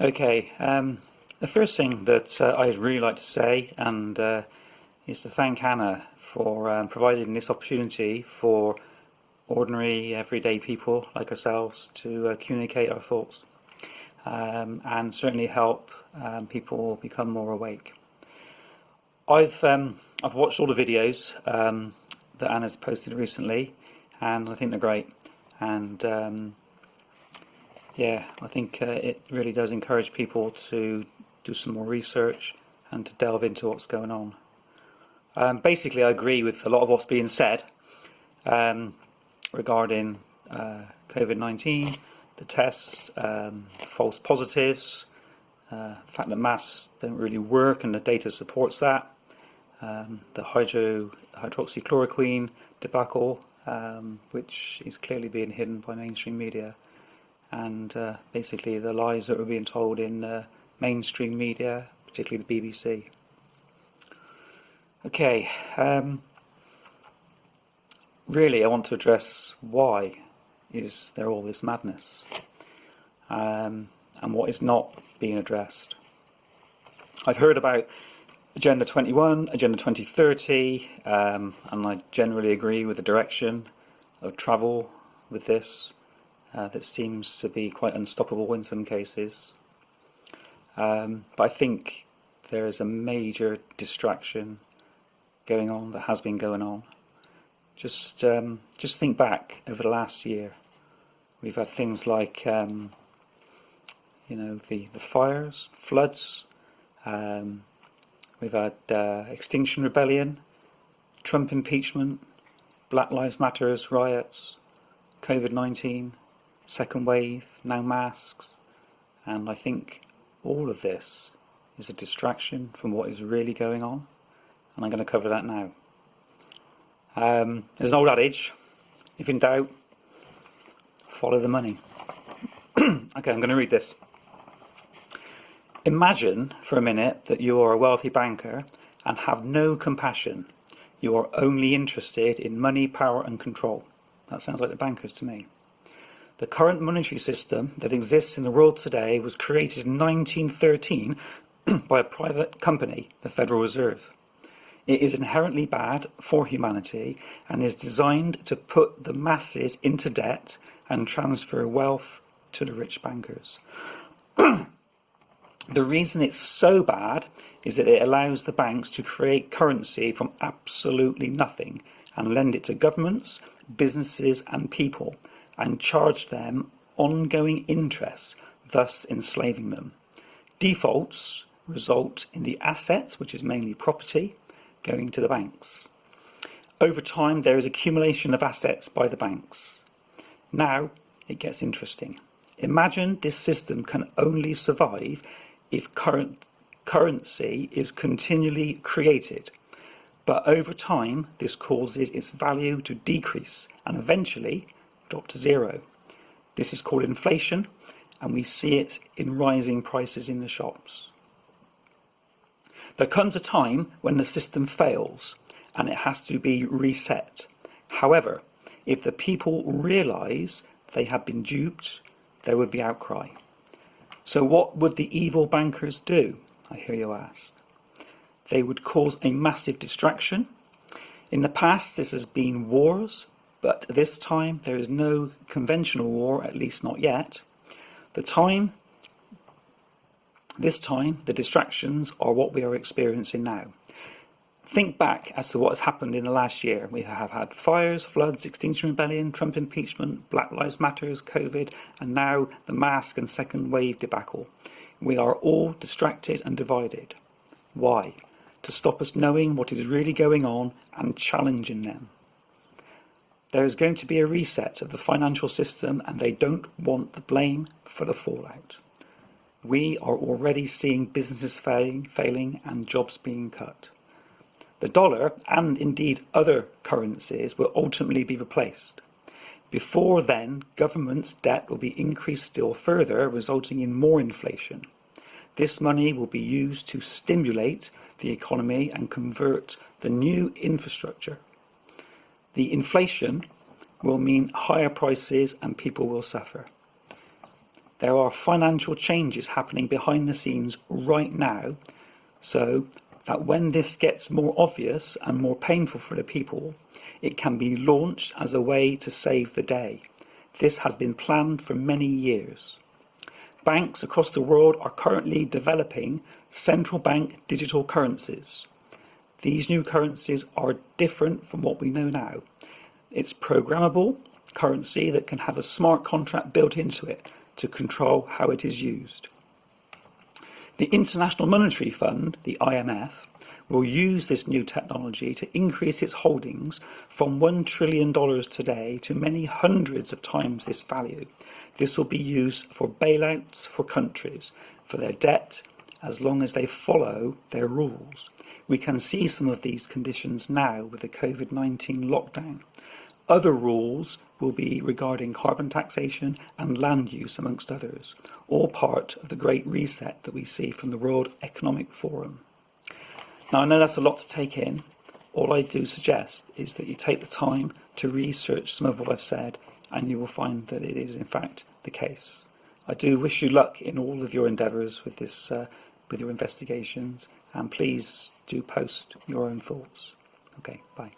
Okay, um, the first thing that uh, I'd really like to say and uh, is to thank Hannah for um, providing this opportunity for ordinary everyday people like ourselves to uh, communicate our thoughts um, and certainly help um, people become more awake. I've um, I've watched all the videos um, that Anna's posted recently and I think they're great and yeah, I think uh, it really does encourage people to do some more research and to delve into what's going on. Um, basically, I agree with a lot of what's being said um, regarding uh, COVID-19, the tests, um, false positives, uh, the fact that masks don't really work and the data supports that, um, the hydro, hydroxychloroquine debacle, um, which is clearly being hidden by mainstream media, and uh, basically the lies that were being told in uh, mainstream media, particularly the BBC. Okay, um, really I want to address why is there all this madness um, and what is not being addressed. I've heard about Agenda 21, Agenda 2030, um, and I generally agree with the direction of travel with this uh, that seems to be quite unstoppable in some cases. Um, but I think there is a major distraction going on that has been going on. Just um, just think back over the last year. We've had things like um, you know the the fires, floods. Um, we've had uh, Extinction Rebellion, Trump impeachment, Black Lives Matters riots, COVID-19, second wave, now masks, and I think all of this is a distraction from what is really going on, and I'm going to cover that now. Um, there's an old adage, if in doubt, follow the money. okay, I'm going to read this. Imagine for a minute that you are a wealthy banker and have no compassion. You are only interested in money, power and control. That sounds like the bankers to me. The current monetary system that exists in the world today was created in 1913 by a private company, the Federal Reserve. It is inherently bad for humanity and is designed to put the masses into debt and transfer wealth to the rich bankers. the reason it's so bad is that it allows the banks to create currency from absolutely nothing and lend it to governments, businesses and people and charge them ongoing interest, thus enslaving them. Defaults result in the assets, which is mainly property, going to the banks. Over time, there is accumulation of assets by the banks. Now, it gets interesting. Imagine this system can only survive if current currency is continually created. But over time, this causes its value to decrease and eventually drop to zero. This is called inflation and we see it in rising prices in the shops. There comes a time when the system fails and it has to be reset. However, if the people realise they have been duped, there would be outcry. So what would the evil bankers do, I hear you ask? They would cause a massive distraction. In the past this has been wars, but this time there is no conventional war, at least not yet. The time, this time, the distractions are what we are experiencing now. Think back as to what has happened in the last year. We have had fires, floods, Extinction Rebellion, Trump impeachment, Black Lives Matters, COVID, and now the mask and second wave debacle. We are all distracted and divided. Why? To stop us knowing what is really going on and challenging them. There is going to be a reset of the financial system and they don't want the blame for the fallout. We are already seeing businesses failing, failing and jobs being cut. The dollar, and indeed other currencies, will ultimately be replaced. Before then, government's debt will be increased still further, resulting in more inflation. This money will be used to stimulate the economy and convert the new infrastructure the inflation will mean higher prices and people will suffer. there are financial changes happening behind the scenes right now, so that when this gets more obvious and more painful for the people, it can be launched as a way to save the day. This has been planned for many years. Banks across the world are currently developing central bank digital currencies. These new currencies are different from what we know now. It's programmable currency that can have a smart contract built into it to control how it is used. The International Monetary Fund, the IMF, will use this new technology to increase its holdings from $1 trillion today to many hundreds of times this value. This will be used for bailouts for countries, for their debt, as long as they follow their rules. We can see some of these conditions now with the COVID-19 lockdown. Other rules will be regarding carbon taxation and land use, amongst others, all part of the great reset that we see from the World Economic Forum. Now, I know that's a lot to take in. All I do suggest is that you take the time to research some of what I've said, and you will find that it is, in fact, the case. I do wish you luck in all of your endeavours with this, uh, with your investigations, and please do post your own thoughts. Okay, bye.